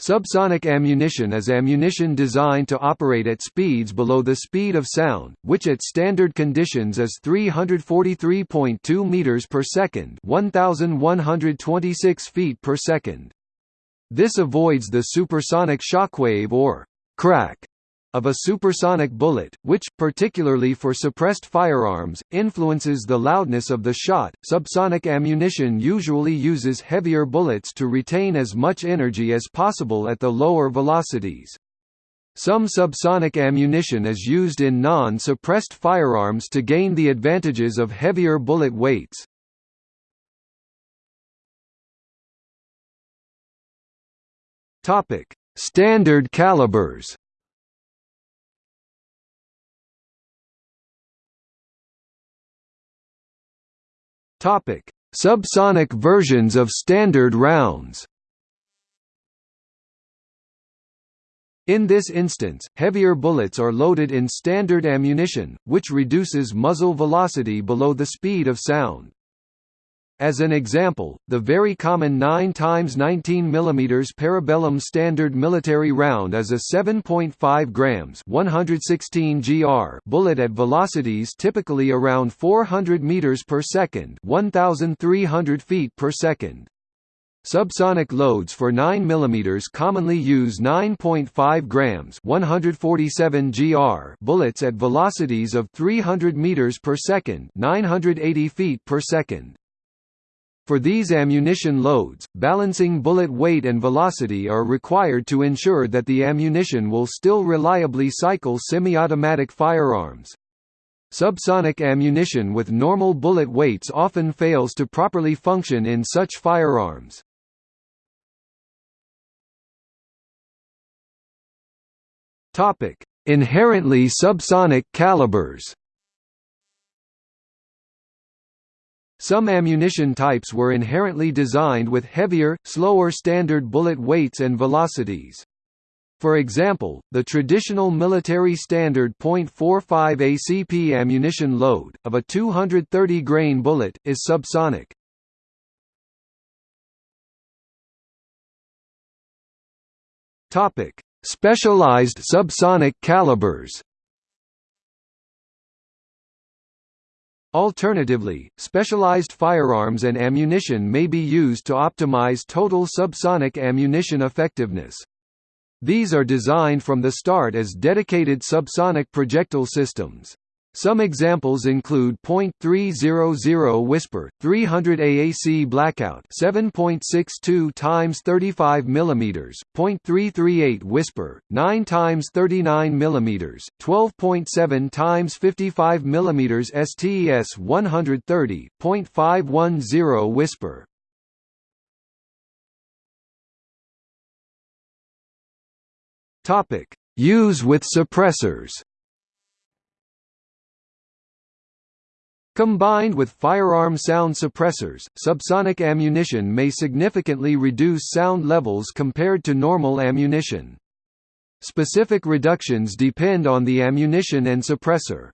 Subsonic ammunition is ammunition designed to operate at speeds below the speed of sound, which at standard conditions is 343.2 meters per second, 1126 feet per second. This avoids the supersonic shockwave or crack of a supersonic bullet, which, particularly for suppressed firearms, influences the loudness of the shot. Subsonic ammunition usually uses heavier bullets to retain as much energy as possible at the lower velocities. Some subsonic ammunition is used in non-suppressed firearms to gain the advantages of heavier bullet weights. Standard calibers. Topic: Subsonic versions of standard rounds. In this instance, heavier bullets are loaded in standard ammunition, which reduces muzzle velocity below the speed of sound. As an example, the very common 9 x 19 mm parabellum standard military round is a 7.5 grams 116 gr bullet at velocities typically around 400 meters per second, 1300 feet per second. Subsonic loads for 9 mm commonly use 9.5 grams 147 gr bullets at velocities of 300 meters per second, 980 feet per second. For these ammunition loads, balancing bullet weight and velocity are required to ensure that the ammunition will still reliably cycle semi-automatic firearms. Subsonic ammunition with normal bullet weights often fails to properly function in such firearms. Inherently subsonic calibers Some ammunition types were inherently designed with heavier, slower standard bullet weights and velocities. For example, the traditional military standard .45 ACP ammunition load, of a 230 grain bullet, is subsonic. Specialized subsonic calibers Alternatively, specialized firearms and ammunition may be used to optimize total subsonic ammunition effectiveness. These are designed from the start as dedicated subsonic projectile systems. Some examples include .300 Whisper, 300 AAC Blackout, 7.62 times 35 mm, .338 Whisper, 9 times 39 mm, 12.7 times 55 mm STS 130, .510 Whisper. Topic: Use with suppressors. Combined with firearm sound suppressors, subsonic ammunition may significantly reduce sound levels compared to normal ammunition. Specific reductions depend on the ammunition and suppressor.